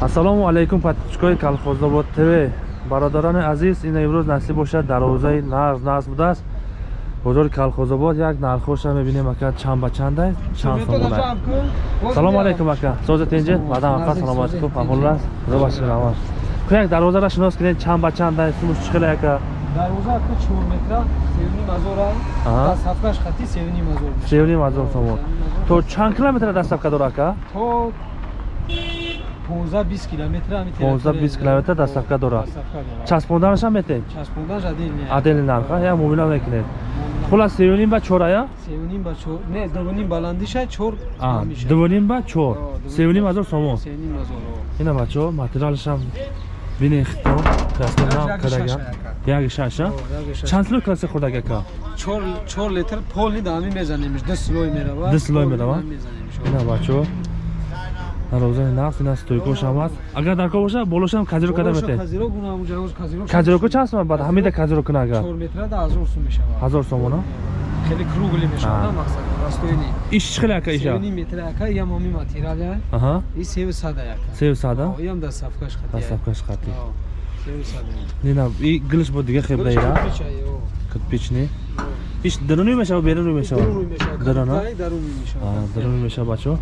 ассалому алайкум подписчикои колхозобод тв бародарони азиз ин имрӯз насиб бошад дар овозаи нағз нағз будааст. Бозори колхозобод як нархоша мебинем ака чанд ба чанда чанд сомона салому алайкум ака. Созат инҷи баъдан ака саломатикум фаҳмулас худо башир амаш ку як дарвозара шинос кунед чанд ба чанда сумуш чиқила ака? Дарвоза ака 4 метра 7 мазора Аҳа. сафкаш хати 7 мазор севни мазор сомон. То чанд километр дастафка дора ака? То 15 20 километр ами 15-20 километр дастафка дора часпонданашам метем часпондан жадил не адели нарха? Я муомила мекунед. Хулас севним ба чорая 7 ба 4 не 2 баландиша 4 дувоним ба чор. Севним азор сомон. 7 мазор ина бачаҳо материалшам бине хито краснонам Як кадага шаша, яги шаша? Чанд кило краси хурдаг ака 4 4 литр полни дами мезанемиш 10 слой мерава 10 слой мерава? ина бачаҳо дарозани нақс ина стойкошам аст агар дар кор боша болошам казиро када мете? казиро гуна муҷавоз казиро казироку чанд сом бад ҳамида казиро куна агар? 4 метра да 1000 сум мешава ҳазор сомона хеле кругли мешава А. на мақсад растоини. Иш чӣ хеле ака иша 7 метра ака я моми материал аҳа. И сев сада яка сев сада? Оям да сафкаш хати. Дастафкаш хати. Сев сада нина и гилиш бо дига хебда ира кирпични иш даруни мешава беруни мешава? Дарона даруни мешава. Даруни мешава бачаҳо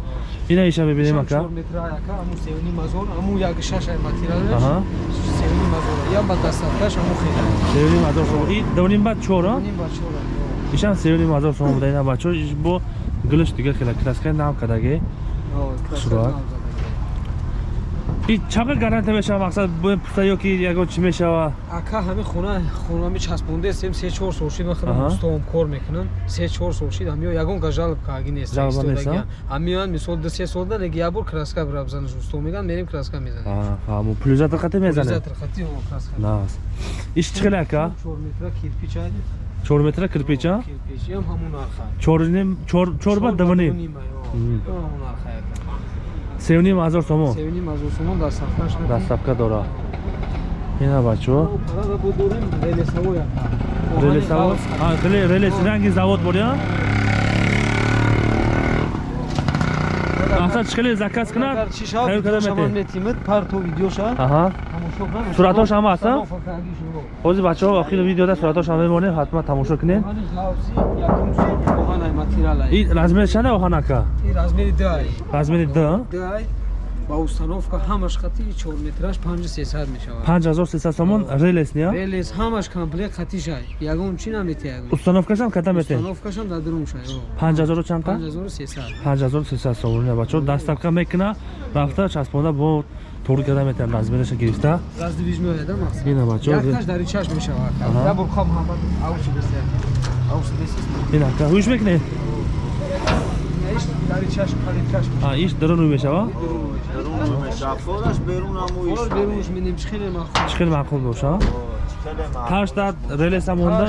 ина иша бибинем ака? 4 метра яка аму севни мазор аму як шаша материал. Аҳа. Севни мазор ям ба дастафкаш аму хеле. Севним ҳазор сом и давоним бад чора? Ним ба чора ишам севним ҳазор сом буда ина бачаҳо иш бо гилиш дига хела краскаи нам кадаге Чақа гаранта мешава мақсад бо пуста ёки ягон чӣ мешава? Ака ҳами хона хонами часпонде сем се чор сол шид Аҳа. махадам устовам кор мекунам. Се чор сол шид ҳамиё ягон га жалб кааги нест Жалба нест, ҳамиён мисол ду се солда неги ябор краска бира бизанаш устов меган мерим краска мезанем. Фаҳмо пулюзатр хате мезане Затрахати ҳо краска. Нас иш чӣ хеле ака? 4 метра кирпич ай чор метра кирпича? Кирпич ям ҳамун арха чорним чор чор ба давоним? Мгм. ҳамун арха яка севним ҳазор сомон севни мазор сомон дар сафкаш дастафка дора. Ина бачаҳо парада будорем релесаво яка релесаво релес ранги завод боря мақсад чӣ хеле заказ кунад Агар чӣ шав тайёр када мете метимид парто видеоша кунам. Суратош ҳам ҳаст, а? Салофа каги шуро. ҳозир бачаҳо охири видеода суратошам мемонем ҳатман тамошо кунед Материалай. и размери чанда оҳан ака И размери дай. размери д Дай ба установка ҳамаш хати 4 метраш 5300 мешавад. 5300 сомон релес ния Релес ҳамаш комплект хатишай. Ягон чи намете ягон. установкашам када мете Установкашам дар дурум шай. 5000 чанда 5300. 5300 сомон ия бачаҳо дастафка мекуна рафта часпонда бо тур када метем размераша гирифта Раздвиж меояда мақсад. ина бачаҳо Якташ дар ичаш мешавад. Аҳа. Я бурхам ҳамад аус бесе. Аус бесе инака ҳуш мекунед? Иш даруну мешава? Чӣ хел маъқул боша? Ҳаштад релеса монда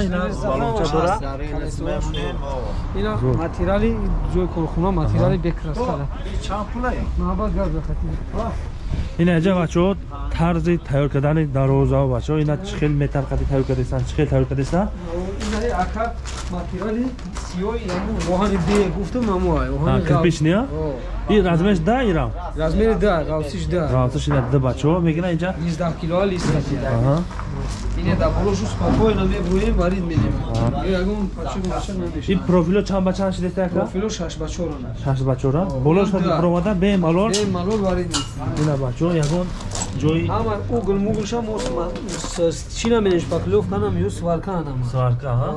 материали ҷои корхона материали бекрастада ина ҷа бачаҳо тарзи тайёр кардани дароза бачаҳо ина чӣ хел метарқади тайёр кардестан чӣ хел тайёр кардестан Инаи ака материали сиёи оҳани бе гуфтам намоай. А, кирпич ния и размерш да ира Размери да, равсиш да. равсаш ина д бачаҳо мегина инҷа 19 кило лист хати. аҳа Ине да болошу спокойно мебурем варид менем. Ягон пача маша и намешавад. профило чанд ба чанд шидеста ака Профило шаш ба чора на. шаш ба чора болош Да. промада бемалол Бе малол варид нест. ина бачаҳо ягон ҷои Ама угл муглша мос чи наменеш паклёвка нам ё сварка нам. сварка аҳа?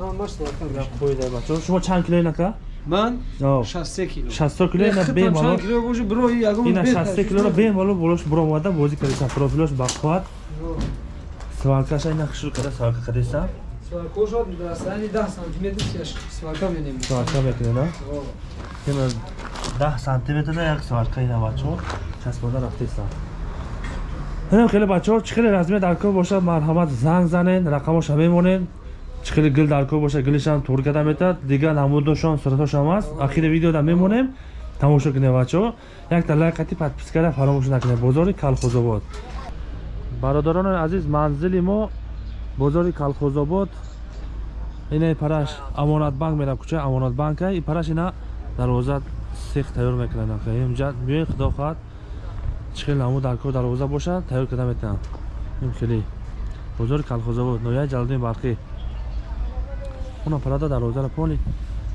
Ама маш сварка. қоида бачаҳо шумо чанд кило инака? Ман О, 63 кило. 60 кило ина Хитам бемалол чанд кило боше бро ягон ина бе 60 килоро бемалол болош буромада бозӣ кардесан профилош бақувват сваркаша ина хушрӯ када сварка кардесан Сварко шод расани 10 сантиметр сварка менем. сварка мекунена ина 10 сантиметрда як сварка ина бачаҳо часпода рафтесан ина хеле бачаҳо чӣ хеле размер дар кор бошад? Марҳамат занг занед рақамоша мемонед чӣ хеле гил дар кор бошад? Гилишам тур када метад. Дига намудошон суратошам аст. Ахири видеода мемонем. Тамошо кунед бачаҳо. Якта лайқати подпискара фаромӯш накунед бозори калхозобод. Бародарони азиз манзили мо бозори калхозобод. Ина параш амонатбанк мера кӯчаи амонатбанка и параш ина дарвоза сех тайёр мекунанд инҷа меои худо хоҳад хел ҳамун дарко дарвоза бошад тайёр карда метавонанд ин хеле бозори калхозавод ноҳияи ҷалалиддин барқӣ. Ona parada дарвозаро пони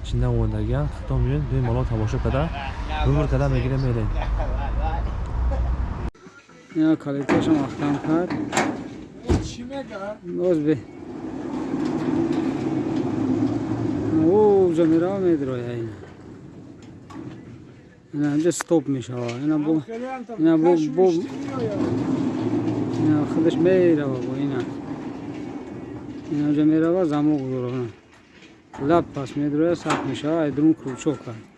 чинда омадагиянд хато меён бем моло тамошо карда бубур карда мегирем мерем ина калиташам ахтам кард боз бе. О уҷа мерава ина инҷа стоп мешава. Ина бо ина бо бо ина худаш мерава бо ина. Ина уҷа мерава замок гузорона лаб пас медроя сахт мешава айдрун кручок кард